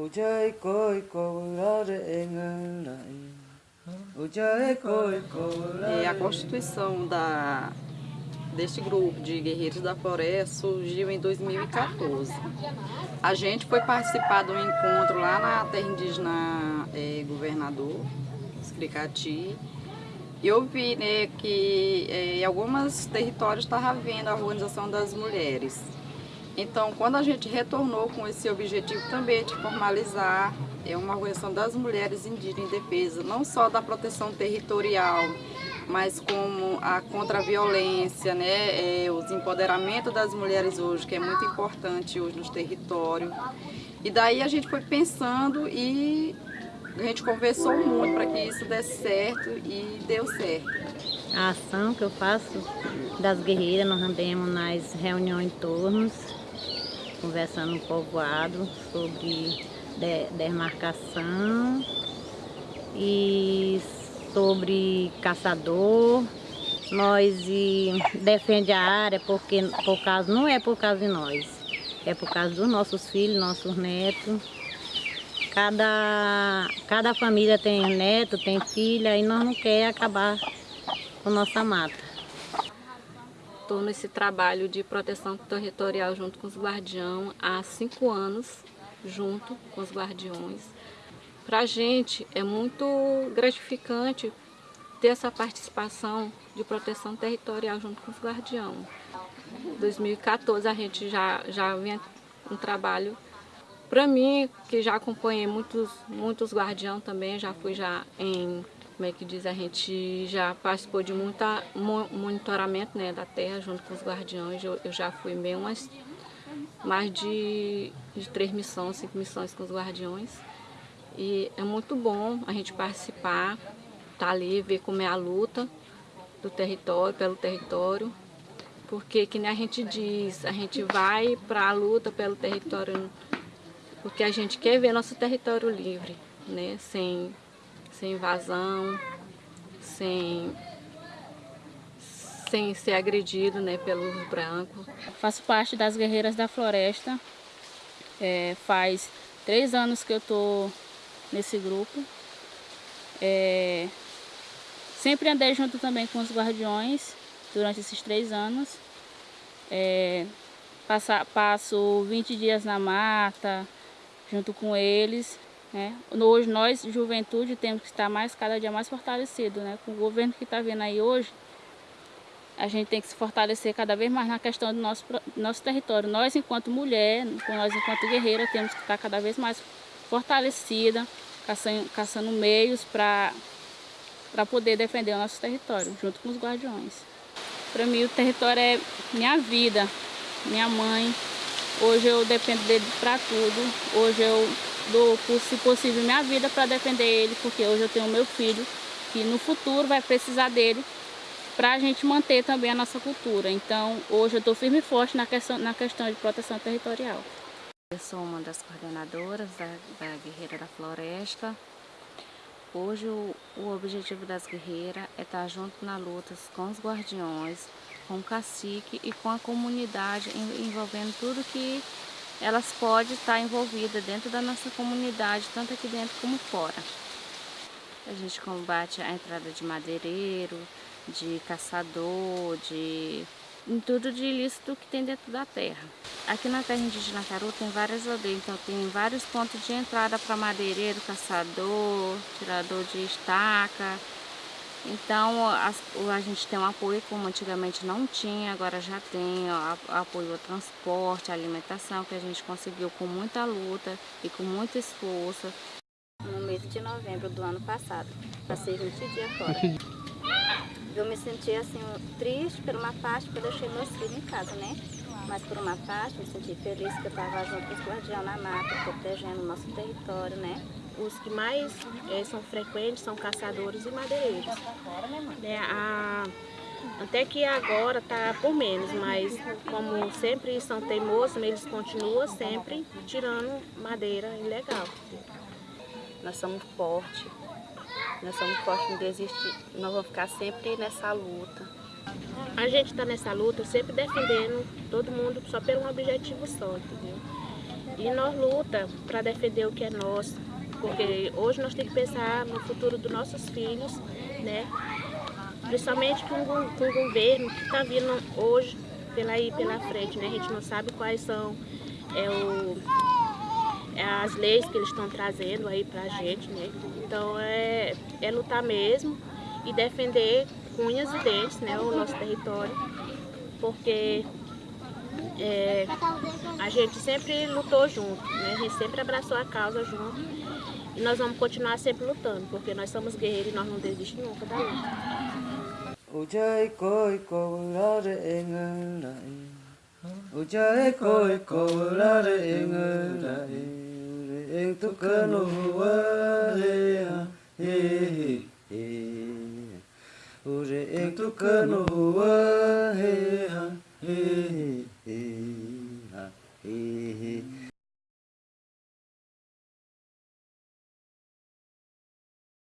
Ujai koi kourare. É, a constituição da, deste grupo de guerreiros da floresta surgiu em 2014. A gente foi participar de um encontro lá na terra indígena é, Governador, Escricati, e eu vi né, que é, em alguns territórios estava havendo a organização das mulheres. Então, quando a gente retornou com esse objetivo também de formalizar é uma organização das mulheres indígenas em defesa, não só da proteção territorial, mas como a contra a violência, né, é, os das mulheres hoje, que é muito importante hoje nos territórios. E daí a gente foi pensando e a gente conversou muito para que isso desse certo e deu certo. A ação que eu faço das guerreiras, nós andamos nas reuniões em tornos, conversando no povoado sobre de, demarcação e sobre caçador. Nós defende a área porque por causa, não é por causa de nós, é por causa dos nossos filhos, nossos netos. Cada, cada família tem neto, tem filha e nós não queremos acabar com nossa mata. Estou nesse trabalho de proteção territorial junto com os guardiões há cinco anos, junto com os guardiões. Para a gente é muito gratificante ter essa participação de proteção territorial junto com os guardiões. Em 2014 a gente já, já vinha um trabalho para mim, que já acompanhei muitos, muitos guardiões também, já fui já em como é que diz, a gente já participou de muita monitoramento né, da terra junto com os guardiões. Eu, eu já fui meio umas mais de, de três missões, cinco missões com os guardiões. E é muito bom a gente participar, estar tá ali, ver como é a luta do território, pelo território. Porque, que nem a gente diz, a gente vai para a luta pelo território porque a gente quer ver nosso território livre, né? sem sem invasão, sem, sem ser agredido né, pelo branco. Faço parte das Guerreiras da Floresta, é, faz três anos que eu estou nesse grupo. É, sempre andei junto também com os guardiões durante esses três anos. É, passa, passo 20 dias na mata junto com eles né? Hoje nós, juventude, temos que estar mais, cada dia mais fortalecido. Né? Com o governo que está vindo aí hoje, a gente tem que se fortalecer cada vez mais na questão do nosso, nosso território. Nós, enquanto mulher, nós, enquanto guerreira, temos que estar cada vez mais fortalecida, caçando, caçando meios para poder defender o nosso território, junto com os guardiões. Para mim, o território é minha vida, minha mãe. Hoje eu dependo dele para tudo. Hoje eu dou, se possível, minha vida para defender ele, porque hoje eu tenho meu filho que no futuro vai precisar dele para a gente manter também a nossa cultura. Então, hoje eu estou firme e forte na questão, na questão de proteção territorial. Eu sou uma das coordenadoras da, da Guerreira da Floresta. Hoje o, o objetivo das guerreiras é estar junto na luta com os guardiões, com o cacique e com a comunidade, envolvendo tudo que elas podem estar envolvidas dentro da nossa comunidade, tanto aqui dentro como fora. A gente combate a entrada de madeireiro, de caçador, de em tudo de ilícito que tem dentro da terra. Aqui na terra indígena Caru tem várias aldeias, então tem vários pontos de entrada para madeireiro, caçador, tirador de estaca, então, a, a, gente tem um apoio como antigamente não tinha, agora já tem ó, apoio ao transporte, à alimentação, que a gente conseguiu com muita luta e com muito esforço. No mês de novembro do ano passado, passei 20 dias fora. Eu me senti assim, triste por uma parte, porque eu deixei meus filhos em casa, né? Mas por uma parte, me senti feliz que eu estava junto com os guardiões na mata, protegendo o nosso território, né? Os que mais é, são frequentes são caçadores e madeireiros. É, a, até que agora está por menos, mas como sempre são teimosos, eles continuam sempre tirando madeira ilegal. Nós somos fortes, nós somos fortes, não desistir, nós vamos ficar sempre nessa luta. A gente está nessa luta sempre defendendo todo mundo só pelo um objetivo só, entendeu? E nós luta para defender o que é nosso, porque hoje nós temos que pensar no futuro dos nossos filhos, né? Principalmente com, o governo que está vindo hoje pela aí pela frente, né? A gente não sabe quais são é, o, é as leis que eles estão trazendo aí pra gente, né? Então é, é lutar mesmo e defender unhas e dentes, né? O nosso território, porque é, a gente sempre lutou junto, né? A gente sempre abraçou a causa junto. E nós vamos continuar sempre lutando, porque nós somos guerreiros e nós não desistimos nunca da luta. Ujai koi engelai Ure eng tukanu he he